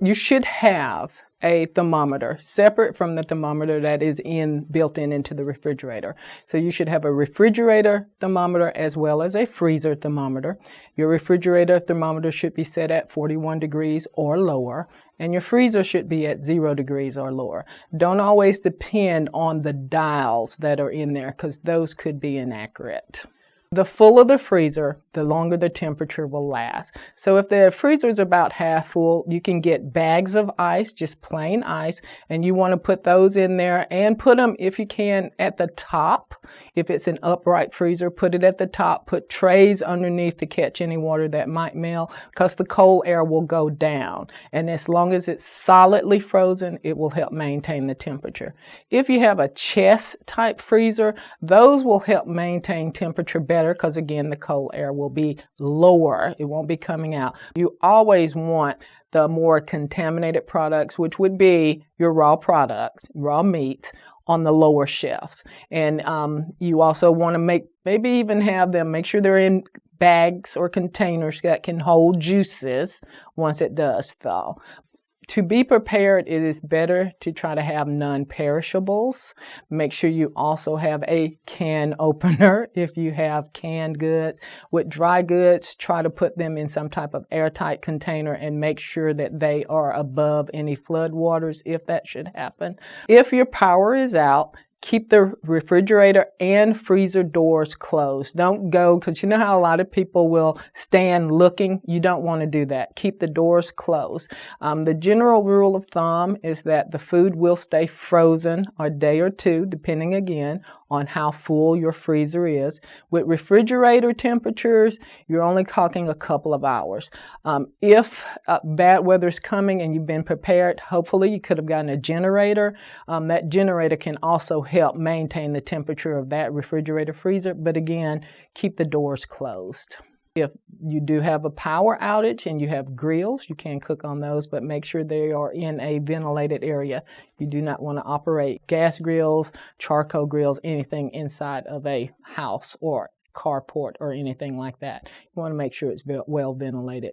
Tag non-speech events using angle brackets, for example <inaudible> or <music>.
You should have a thermometer separate from the thermometer that is in built in into the refrigerator. So you should have a refrigerator thermometer as well as a freezer thermometer. Your refrigerator thermometer should be set at 41 degrees or lower and your freezer should be at zero degrees or lower. Don't always depend on the dials that are in there because those could be inaccurate. The fuller the freezer, the longer the temperature will last. So if the freezer is about half full, you can get bags of ice, just plain ice, and you want to put those in there and put them, if you can, at the top. If it's an upright freezer, put it at the top. Put trays underneath to catch any water that might melt because the cold air will go down. And as long as it's solidly frozen, it will help maintain the temperature. If you have a chest type freezer, those will help maintain temperature better better because again, the cold air will be lower. It won't be coming out. You always want the more contaminated products, which would be your raw products, raw meats, on the lower shelves. And um, you also want to make, maybe even have them, make sure they're in bags or containers that can hold juices once it does thaw to be prepared, it is better to try to have non-perishables. Make sure you also have a can <laughs> opener if you have canned goods. With dry goods, try to put them in some type of airtight container and make sure that they are above any flood waters if that should happen. If your power is out, keep the refrigerator and freezer doors closed. Don't go, because you know how a lot of people will stand looking? You don't want to do that. Keep the doors closed. Um, the general rule of thumb is that the food will stay frozen a day or two, depending again on how full your freezer is. With refrigerator temperatures, you're only talking a couple of hours. Um, if uh, bad weather is coming and you've been prepared, hopefully you could have gotten a generator. Um, that generator can also help maintain the temperature of that refrigerator freezer, but again, keep the doors closed. If you do have a power outage and you have grills, you can cook on those, but make sure they are in a ventilated area. You do not want to operate gas grills, charcoal grills, anything inside of a house or carport or anything like that. You want to make sure it's well ventilated.